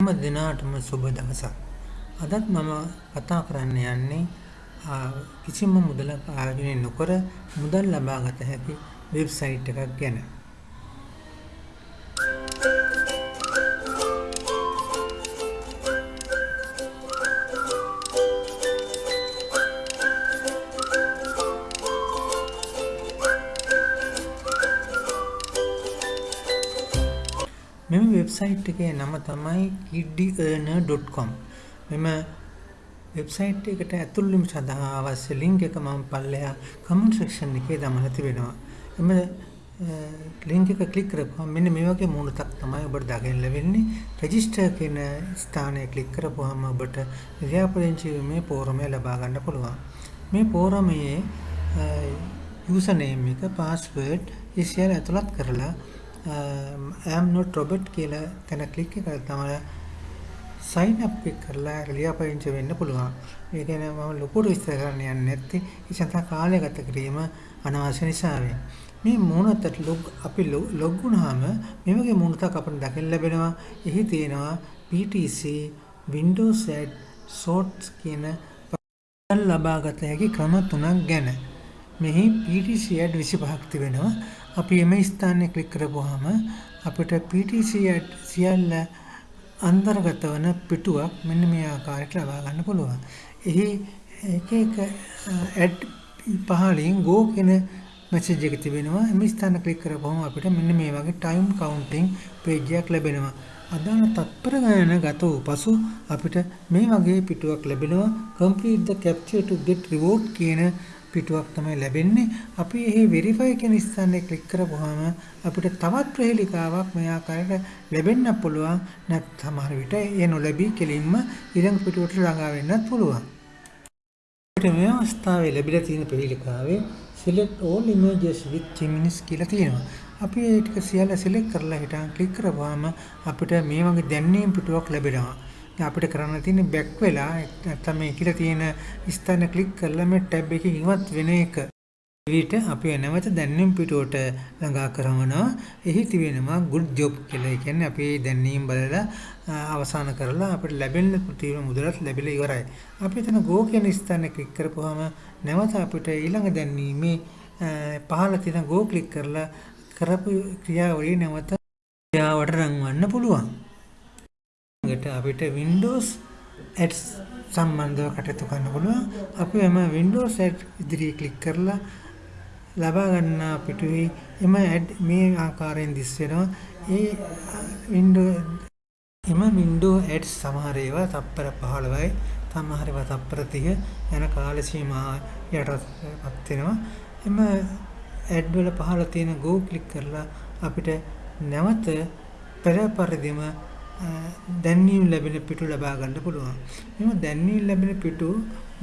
හැම දිනාටම සුබ දවසක්. අදත් මම කතා කරන්න යන්නේ කිසිම මුදලක් ආයෝජනය නොකර මුදල් ලබා ගත හැකි වෙබ්සයිට් එකක් ගැන. වෙබ්සයිට් එකේ නම තමයි kiddiearner.com. මෙම වෙබ්සයිට් එකට ඇතුල් වීම සඳහා අවශ්‍ය ලින්ක් එක මම පල්ලෙහා කමෙන්ට් සෙක්ෂන් එකේ දාලා තිබෙනවා. එම ලින්ක් එක ක්ලික් කරපුවම මෙන්න මේ වගේ මූණතක් තමයි ඔබට දකින්න ලැබෙන්නේ. රෙජිස්ටර් කියන ස්ථානය ක්ලික් කරපුවම ඔබට ලියාපදිංචි මේ පෝරමය ලබා ගන්න පුළුවන්. මේ පෝරමයේ යූසර් නේම් එක, පාස්වර්ඩ් ඒ සියල්ල ඇතුළත් කරලා Um, I am not robot කියලා තැන ක්ලික් එක තමයි sign up ක්ලික් කරලා ලියාපදිංචි වෙන්න පුළුවන්. ඒ කියන්නේ මම ලොකුට විස්තර කරන්න යන්නේ නැත්තේ ඒ සඳහා කාලය ගත කිරීම අනවශ්‍ය නිසා මේ මූණතට ලොග් අපි ලොග් වුණාම මේ වගේ මූණතක් අපිට දකින්න ලැබෙනවා. එහි තියෙනවා PTC Windows Ad Shorts කියන ලබාගත හැකි ක්‍රම තුනක් ගැන. මෙහි PTC Ad 25ක් තිබෙනවා. අපි එම ස්ථානය ක්ලික් කරපුවාම අපිට PTC Ad සියල්ල අන්තර්ගත වන පිටුවක් මෙන්න මේ ආකාරයට ලබා ගන්න පුළුවන්. එහි එක එක ඇඩ් පහලින් go කියන මැසේජ් එක තිබෙනවා. එම ස්ථාන ක්ලික් කරපුවම අපිට මෙන්න මේ වගේ time counting page එකක් ලැබෙනවා. අදාළ තත්පර ගණන ගත වූ පසු අපිට මේ වගේ පිටුවක් ලැබෙනවා. complete the capture to get reward කියන පිටුවක් තමයි ලැබෙන්නේ. අපි එහි verify කියන ස්ථානයේ ක්ලික් කරපුවාම අපිට තවත් ප්‍රහේලිකාවක් මේ ආකාරයට ලැබෙන්න පුළුවන්. නැත් සමහර විට ඒ නොලැබී කෙලින්ම ඊළඟ පිටුවට ළඟා වෙන්නත් පුළුවන්. අපිට මේ අවස්ථාවේ ලැබිලා තියෙන ප්‍රහේලිකාවේ select all images with Geminis කියලා තියෙනවා. අපි ඒ ටික සියල්ල select කරලා හිටන් ක්ලික් කරපුවාම අපිට මේ වගේ දැන්වීම් පිටුවක් ලැබෙනවා. අපිට කරන්න තියෙන්නේ බැක් වෙලා නැත්නම් මේ කියලා තියෙන ස්ථාන ක්ලික් කරලා මේ ටැබ් එකකින් ඉවත් වෙන එක. විට අපි නැවත දැන්වීම් පිටුවට ළඟා කරනවා. එහි තිබෙනවා good job කියලා. ඒ කියන්නේ අපි දැන්වීම් බලලා අවසන් කරලා අපිට ලැබෙන තියෙන මුදලත් ලැබිලා ඉවරයි. අපි එතන go කියන ස්ථානේ ක්ලික් කරපුවාම නැවත අපිට ඊළඟ දැන්වීමේ පහළ තියෙන go ක්ලික් කරලා කරපු ක්‍රියාවලිය නැවත ක්‍රියාවට රංවන්න පුළුවන්. ඊට අපිට Windows Ads සම්බන්ධව කටයුතු කරන්න පුළුවන්. අපි එම Windows Ads ඉදිරියේ ක්ලික් කරලා ලබා ගන්න පිටුවේ එම ඇඩ් මේ ආකාරයෙන් දිස් වෙනවා. ඒ Windows එම Windows Ads සමහර ඒවා තප්පර 15යි, සමහර ඒවා තප්පර 30 යන කාල සීමා යටපත් වෙනවා. එම ඇඩ් වල පහළ තියෙන go ක්ලික් කරලා අපිට නැවත පෙර පරිදිම දැන්වීම් ලැබෙන පිටු ලබා ගන්න පුළුවන්. මෙම දැන්වීම් ලැබෙන පිටු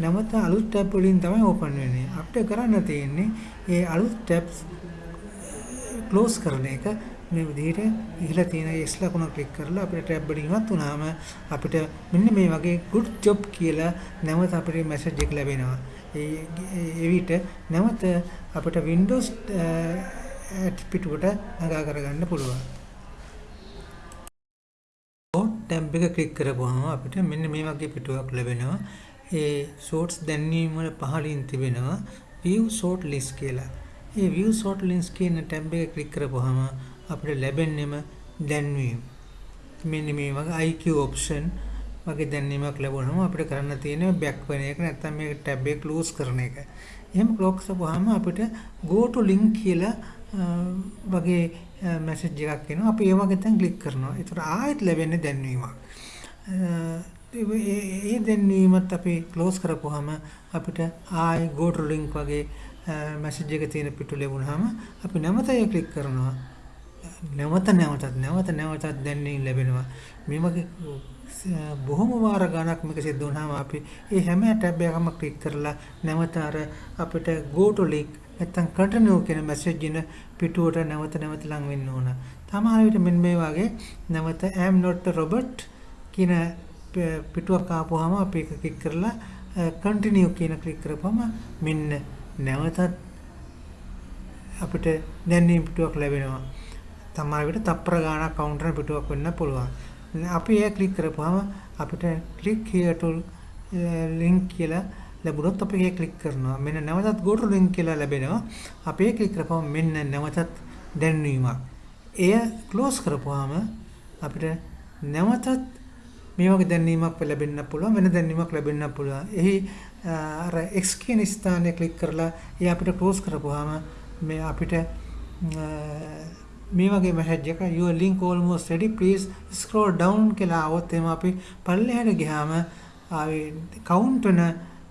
නැවත අලුත් ටැබ් වලින් තමයි ඕපන් වෙන්නේ. අපිට කරන්න තියෙන්නේ ඒ අලුත් ටැබ්ස් ක්ලෝස් කරන එක මේ විදිහට ඉහළ තියෙන X ලකුණ ක්ලික් කරලා අපිට ටැබ් වලින් ඉවත් වුණාම අපිට මෙන්න මේ වගේ good job කියලා නැවත අපිට මැසේජ් එක ලැබෙනවා. ඒ විට නැවත අපිට Windows පිටුවට නගා කරගන්න පුළුවන්. ටැබ් එක ක්ලික් කරපුවාම අපිට මෙන්න මේ වගේ පිටුවක් ලැබෙනවා. ඒ shorts දැන්වීම වල පහළින් තිබෙනවා view short list කියලා. ඒ view short list කියන ටැබ් එක ක්ලික් කරපුවාම අපිට ලැබෙන්නේම දැන්වීම. මෙන්න මේ වගේ IQ option වගේ දැන්වීමක් ලැබුණාම අපිට කරන්න තියෙන්නේ බෑක් වෙන එක නැත්නම් මේ ටැබ් එක ක්ලෝස් කරන එක. එහෙම ක්ලෝස් කරපුවාම අපිට go to link කියලා වගේ මැසේජ් එකක් එනවා. අපි ඒ වගේ තැන් ක්ලික් කරනවා. ඒතර ආයෙත් ලැබෙන්නේ දැන්වීමක්. ඒ දැන්වීමත් අපි ක්ලෝස් කරපුවාම අපිට ආයෙ go to link වගේ මැසේජ් එක තියෙන පිටු ලැබුණාම අපි නැවත ඒ ක්ලික් කරනවා. නැවත නැවතත් නැවත නැවතත් දැන්වීම ලැබෙනවා. මේ වගේ බොහොම වාර ගණක් මේක සිද්ධ වුණාම අපි ඒ හැම ටැබ් එකක්ම ක්ලික් කරලා නැවත අර අපිට go to link නැත්තම් continue කියන මැසේජ් එන පිටුවට නැවත නැවත ලං වෙන්න ඕන. සමහර විට මෙන්න මේ වගේ නැවත I am not a robot කියන පිටුවක් ආපුවාම අපි ඒක ක්ලික් කරලා continue කියන ක්ලික් කරපුවම මෙන්න නැවතත් අපිට දැනීම් පිටුවක් ලැබෙනවා. සමහර විට තප්පර ගාණක් කවුන්ටර් පිටුවක් වෙන්න පුළුවන්. අපි ඒ ක්ලික් කරපුවාම අපිට click here to link කියලා ලැබුණොත් අපි ඒක ක්ලික් කරනවා. මෙන්න නැවතත් go to link කියලා ලැබෙනවා. අපි ඒක ක්ලික් කරපුවම මෙන්න නැවතත් දැන්වීමක්. එය close කරපුවාම අපිට නැවතත් මේ වගේ දැන්වීමක් ලැබෙන්න පුළුවන් වෙන දැන්වීමක් ලැබෙන්න පුළුවන්. එහි අර X කියන ස්ථානය ක්ලික් කරලා ඒ අපිට close කරපුවාම මේ අපිට මේ වගේ මැසේජ් එක your link almost ready please scroll down කියලා આવොත් එම අපි පල්ලෙහාට ගියාම ආවේ count වෙන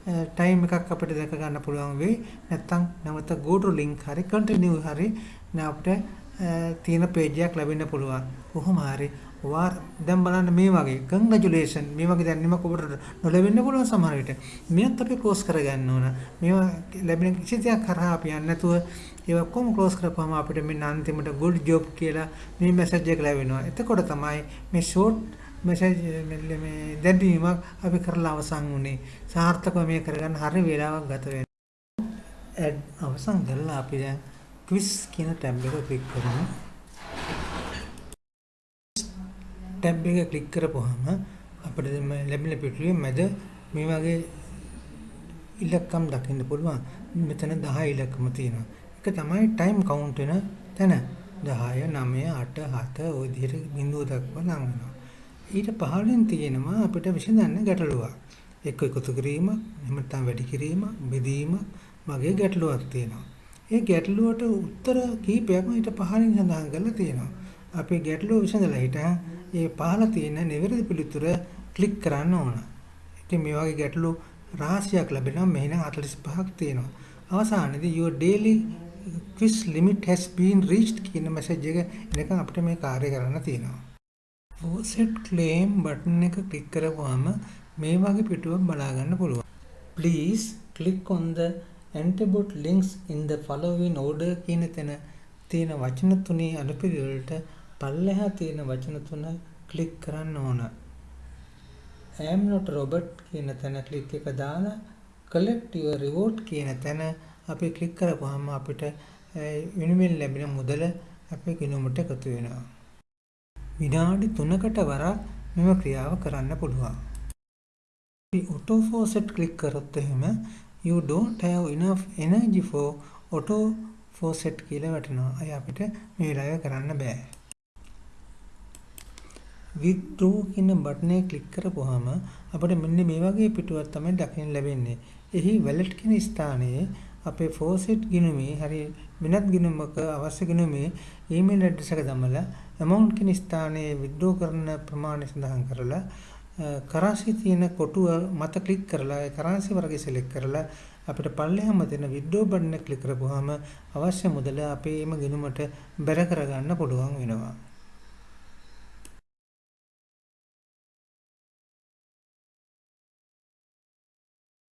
ටයිම් එකක් අපිට දැක ගන්න පුළුවන් වෙයි. නැත්තම් නැවත go to link හරි continue හරි අපිට තියෙන page එකක් ලැබෙන්න පුළුවන්. කොහොම හරි වාර දැන් බලන්න මේ වගේ කන්ග්‍රැචුලේෂන් මේ වගේ දැනීමක් ඔබට නොලැබෙන්න පුළුවන් සමහර විට. මේවත් අපි ක්ලෝස් කරගන්න ඕන. මේවා ලැබෙන කිසි දෙයක් කරා අපි යන්නේ නැතුව ඒවා කොහොම ක්ලෝස් කරපුවාම අපිට මෙන්න අන්තිමට good job කියලා මේ මැසේජ් එක ලැබෙනවා. එතකොට තමයි මේ ෂෝට් මැසේජ් මේ දැනීමක් අපි කරලා අවසන් වුනේ. සාර්ථකව මේ කරගන්න හරිය වේලාවක් ගත වෙනවා. ඇඩ් අවසන් කරලා අපි දැන් quiz කියන ටැබ් එක ක්ලික් කරමු. ටැබ් එක ක්ලික් කරපුවාම අපිට ලැබෙන පිටුවේ මැද මේ වගේ ඉලක්කම් දකින්න පුළුවන්. මෙතන 10 ඉලක්කම තියෙනවා. ඒක තමයි ටයිම් කවුන්ට් වෙන තැන. 10 9 8 7 ওই විදිහට බිඳුව දක්වා නම් වෙනවා. ඊට පහළින් තියෙනවා අපිට විසඳන්න ගැටලුවක්. එක්ක එකතු කිරීම, එහෙම නැත්නම් වැඩි කිරීම, බෙදීම වගේ ගැටලුවක් තියෙනවා. ඒ ගැටලුවට උත්තර කීපයක්ම ඊට පහළින් සඳහන් කරලා තියෙනවා. අපි ගැටලුව විසඳලා හිට ඒ පහළ තියෙන නිවැරදි පිළිතුර ක්ලික් කරන්න ඕන. ඉතින් මේ වගේ ගැටලු රාශියක් ලැබෙනවා. මෙහෙනම් 45ක් තියෙනවා. අවසානයේදී your daily quiz limit has been reached කියන මැසේජ් එක එනකන් අපිට මේ කාර්ය කරන්න තියෙනවා. Offset claim බටන් එක ක්ලික් කරපුවාම මේ වගේ පිටුවක් බලා ගන්න පුළුවන්. please click on the antibot links in the following order කියන තැන තියෙන වචන තුනේ අනුපිළිවෙලට පල්ලෙහා තියෙන වචන තුන ක්ලික් කරන්න ඕන. I am not robot කියන තැන ක්ලික් එක දාලා collect your reward කියන තැන අපි ක්ලික් කරපුවාම අපිට eh, විනිවිද ලැබෙන මුදල අපේ ගිණුමට එකතු වෙනවා. විනාඩි 3කට වරක් මෙම ක්‍රියාව කරන්න පුළුවන්. අපි auto faucet ක්ලික් කරොත් එහෙම you don't have enough energy for auto faucet කියලා වැටෙනවා. අය අපිට මේ වෙලාවේ කරන්න බෑ. withdraw කියන බටන් එක ක්ලික් කරපුවාම අපිට මෙන්න මේ වගේ පිටුවක් තමයි දකින්න ලැබෙන්නේ. එහි wallet කියන ස්ථානයේ අපේ faucet ගිණුමේ හරි වෙනත් ගිණුමක අවශ්‍ය ගිණුමේ ඊමේල් ඇඩ්‍රස් එක දමලා amount කියන ස්ථානයේ withdraw කරන ප්‍රමාණය සඳහන් කරලා කරන්සි තියෙන කොටුව මත ක්ලික් කරලා ඒ කරන්සි වර්ගය සිලෙක්ට් කරලා අපිට පල්ලෙහාම තියෙන withdraw බටන් එක ක්ලික් කරපුවාම අවශ්‍ය මුදල අපේම ගිණුමට බැර කරගන්න පුළුවන් වෙනවා.